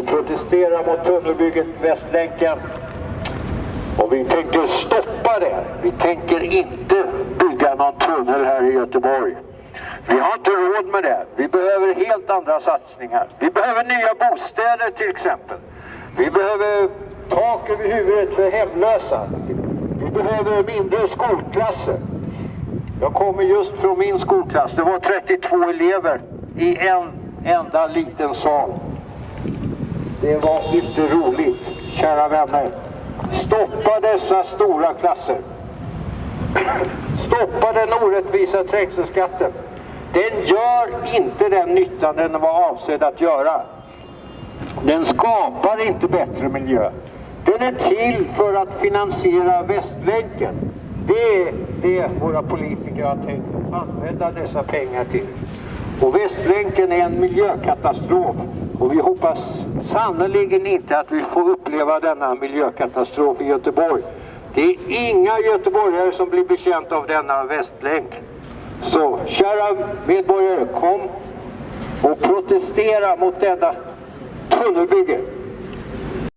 och protestera mot tunnelbygget Västlänken. Och vi tänker stoppa det. Vi tänker inte bygga någon tunnel här i Göteborg. Vi har inte råd med det. Vi behöver helt andra satsningar. Vi behöver nya bostäder till exempel. Vi behöver tak över huvudet för hemlösa. Vi behöver mindre skolklasser. Jag kommer just från min skolklass. Det var 32 elever i en enda liten sal. Det var inte roligt, kära vänner. Stoppa dessa stora klasser. Stoppa den orättvisa trängselskatten. Den gör inte den nytta den var avsedd att göra. Den skapar inte bättre miljö. Den är till för att finansiera Västlänken. Det är det våra politiker har tänkt använda dessa pengar till. Och Västlänken är en miljökatastrof. Och vi hoppas sannerligen inte att vi får uppleva denna miljökatastrof i Göteborg. Det är inga göteborgare som blir betjänta av denna västlänk. Så kära medborgare, kom och protestera mot detta tunnelbygge.